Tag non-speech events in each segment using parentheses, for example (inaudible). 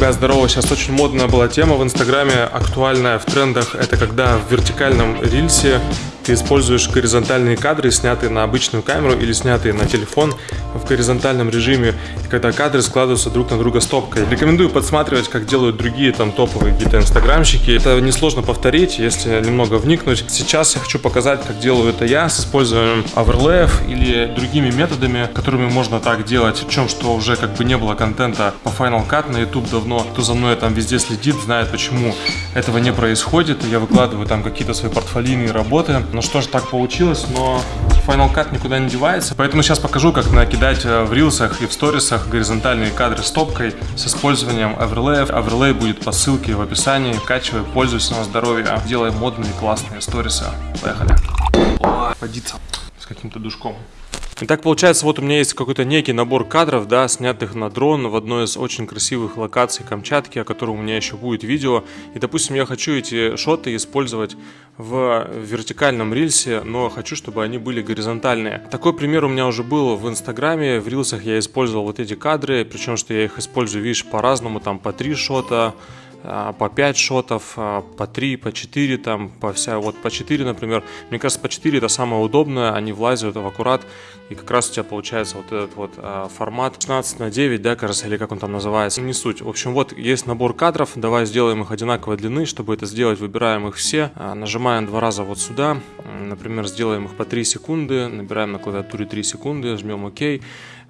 Ребят, здорово, сейчас очень модная была тема в Инстаграме, актуальная в трендах, это когда в вертикальном рильсе ты используешь горизонтальные кадры, снятые на обычную камеру или снятые на телефон в горизонтальном режиме, когда кадры складываются друг на друга стопкой. Рекомендую подсматривать, как делают другие там топовые какие-то инстаграмщики. Это несложно повторить, если немного вникнуть. Сейчас я хочу показать, как делаю это я с использованием оверлеев или другими методами, которыми можно так делать. Причем, что уже как бы не было контента по Final Cut на YouTube давно. Кто за мной там везде следит, знает, почему этого не происходит. Я выкладываю там какие-то свои портфолийные работы. Ну что ж, так получилось, но Final Cut никуда не девается. Поэтому сейчас покажу, как накидать э, в рилсах и в сторисах горизонтальные кадры с топкой с использованием оверлеев. Оверлей будет по ссылке в описании. Качивай, пользуйся на здоровье. Делай модные классные сторисы. Поехали. Водиться с каким-то душком. Итак, получается, вот у меня есть какой-то некий набор кадров, да, снятых на дрон в одной из очень красивых локаций Камчатки, о котором у меня еще будет видео. И, допустим, я хочу эти шоты использовать в вертикальном рилсе, но хочу, чтобы они были горизонтальные. Такой пример у меня уже был в Инстаграме. В рилсах я использовал вот эти кадры, причем, что я их использую, видишь, по-разному, там по три шота, по 5 шотов, а, по 3, по 4, там, по вся, вот по 4, например. Мне кажется, по 4 это самое удобное, они влазят в аккурат, и как раз у тебя получается вот этот вот а, формат 16 на 9, да, кажется, или как он там называется, не суть. В общем, вот есть набор кадров, давай сделаем их одинаковой длины, чтобы это сделать, выбираем их все, нажимаем два раза вот сюда, например, сделаем их по 3 секунды, набираем на клавиатуре 3 секунды, жмем ОК,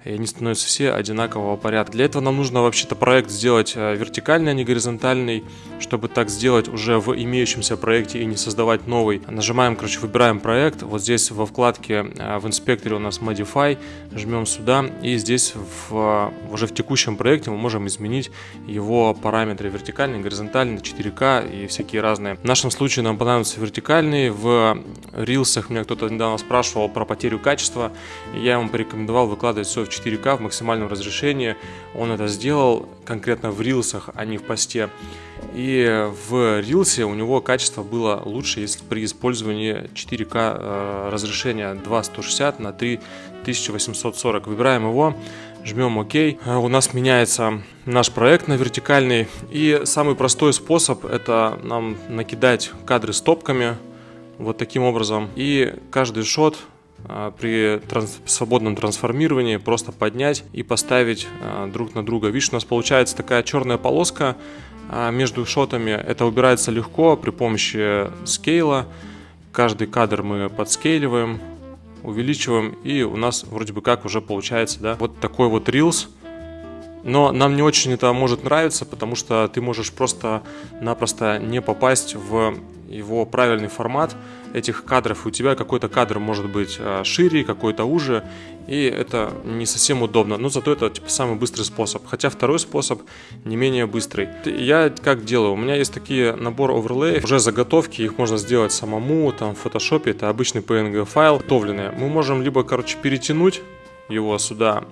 и они становятся все одинакового порядка. Для этого нам нужно вообще-то проект сделать э, вертикальный, а не горизонтальный, чтобы так сделать уже в имеющемся проекте и не создавать новый. Нажимаем, короче, выбираем проект, вот здесь во вкладке э, в инспекторе у нас Modify, жмем сюда и здесь в, уже в текущем проекте мы можем изменить его параметры вертикальный, горизонтальный, 4К и всякие разные. В нашем случае нам понадобится вертикальный, в рилсах меня кто-то недавно спрашивал про потерю качества, я ему порекомендовал выкладывать все в 4К в максимальном разрешении. Он это сделал конкретно в рилсах, а не в посте. И в рилсе у него качество было лучше, если при использовании 4К э, разрешения 2160 на 3840. Выбираем его, жмем ОК. Э, у нас меняется наш проект на вертикальный. И самый простой способ это нам накидать кадры стопками вот таким образом. И каждый шот при транс свободном трансформировании просто поднять и поставить а, друг на друга. Видишь, у нас получается такая черная полоска а, между шотами. Это убирается легко при помощи скейла. Каждый кадр мы подскейливаем, увеличиваем, и у нас вроде бы как уже получается да, вот такой вот рилс. Но нам не очень это может нравиться, потому что ты можешь просто-напросто не попасть в его правильный формат этих кадров. У тебя какой-то кадр может быть а, шире, какой-то уже, и это не совсем удобно. Но зато это типа самый быстрый способ. Хотя второй способ не менее быстрый. Я как делаю? У меня есть такие набор оверлеев, уже заготовки, их можно сделать самому, там в фотошопе, это обычный PNG файл, готовленные. Мы можем либо, короче, перетянуть его сюда,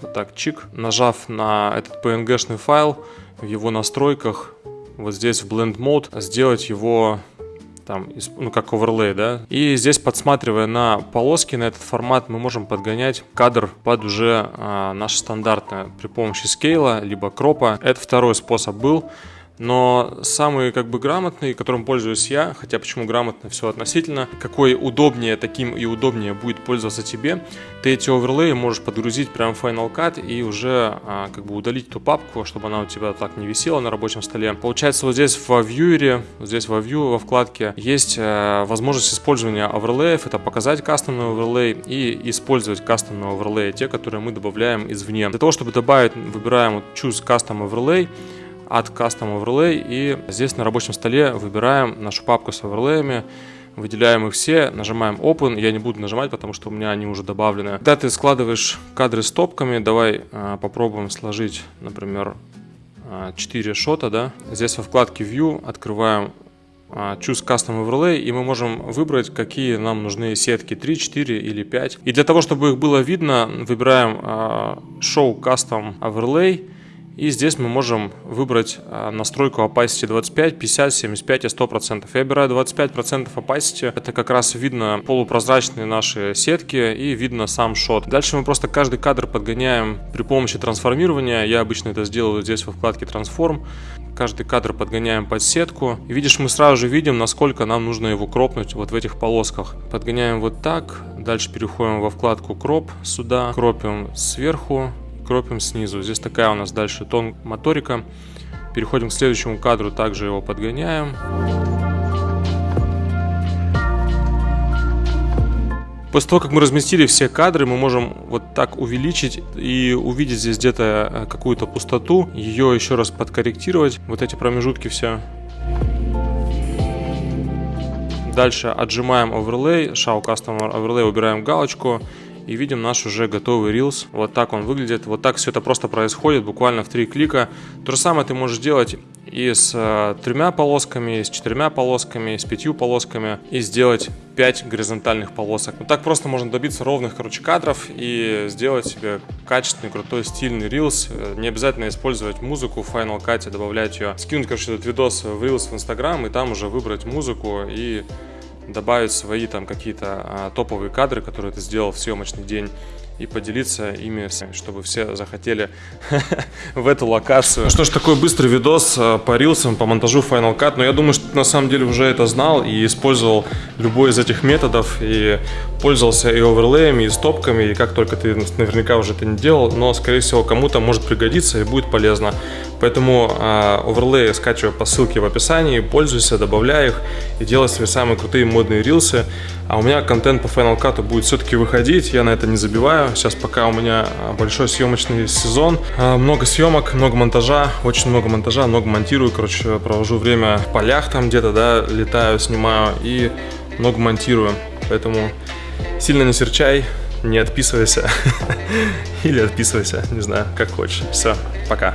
вот так, чик, нажав на этот PNG-шный файл в его настройках, вот здесь в Blend Mode, сделать его там, ну, как оверлей, да. И здесь, подсматривая на полоски, на этот формат, мы можем подгонять кадр под уже а, наше стандартное при помощи скейла, либо кропа. Это второй способ был. Но самый как бы грамотный, которым пользуюсь я, хотя почему грамотно, все относительно, какой удобнее, таким и удобнее будет пользоваться тебе, ты эти оверлеи можешь подгрузить прямо в Final Cut и уже а, как бы удалить эту папку, чтобы она у тебя так не висела на рабочем столе. Получается вот здесь во Viewer, вот здесь во View, во вкладке, есть а, возможность использования оверлеев, это показать кастомный оверлей и использовать кастомные оверлеи, те, которые мы добавляем извне. Для того, чтобы добавить, выбираем вот Choose Custom Overlay, от Custom Overlay и здесь на рабочем столе выбираем нашу папку с оверлеями, выделяем их все, нажимаем Open, я не буду нажимать, потому что у меня они уже добавлены. Когда ты складываешь кадры с топками, давай э, попробуем сложить, например, э, 4 шота, да. Здесь во вкладке View открываем э, Choose Custom Overlay, и мы можем выбрать, какие нам нужны сетки, 3, 4 или 5. И для того, чтобы их было видно, выбираем Show Custom Overlay, И здесь мы можем выбрать а, настройку opacity 25, 50, 75 и 100%. Я выбираю 25% opacity. Это как раз видно полупрозрачные наши сетки и видно сам шот. Дальше мы просто каждый кадр подгоняем при помощи трансформирования. Я обычно это сделаю здесь во вкладке Transform. Каждый кадр подгоняем под сетку. И видишь, мы сразу же видим, насколько нам нужно его кропнуть вот в этих полосках. Подгоняем вот так. Дальше переходим во вкладку Crop сюда. Кропим сверху кропим снизу. Здесь такая у нас дальше тон моторика. Переходим к следующему кадру, также его подгоняем. После того, как мы разместили все кадры, мы можем вот так увеличить и увидеть здесь где-то э, какую-то пустоту, ее еще раз подкорректировать, вот эти промежутки все. Дальше отжимаем оверлей, Show Custom Overlay, убираем галочку и видим наш уже готовый Reels. Вот так он выглядит. Вот так все это просто происходит, буквально в три клика. То же самое ты можешь делать и с э, тремя полосками, и с четырьмя полосками, и с пятью полосками, и сделать 5 горизонтальных полосок. Вот так просто можно добиться ровных, короче, кадров и сделать себе качественный, крутой, стильный Reels. Э, не обязательно использовать музыку в Final Cut, добавлять ее. Скинуть, короче, этот видос в Reels в Instagram и там уже выбрать музыку и добавить свои там какие-то а, топовые кадры, которые ты сделал в съемочный день и поделиться ими, чтобы все захотели (laughs) в эту локацию. Ну что ж, такой быстрый видос а, по рилсам, по монтажу Final Cut, но я думаю, что ты на самом деле уже это знал и использовал любой из этих методов, и пользовался и оверлеями, и стопками, и как только ты наверняка уже это не делал, но, скорее всего, кому-то может пригодиться и будет полезно. Поэтому э, оверлеи скачивай по ссылке в описании, пользуйся, добавляй их и делай свои самые крутые модные рилсы. А у меня контент по Final Cut будет все-таки выходить, я на это не забиваю. Сейчас пока у меня большой съемочный сезон, э, много съемок, много монтажа, очень много монтажа, много монтирую, короче, провожу время в полях там где-то, да, летаю, снимаю и много монтирую. Поэтому сильно не серчай, не отписывайся (laughs) или отписывайся, не знаю, как хочешь. Все, пока.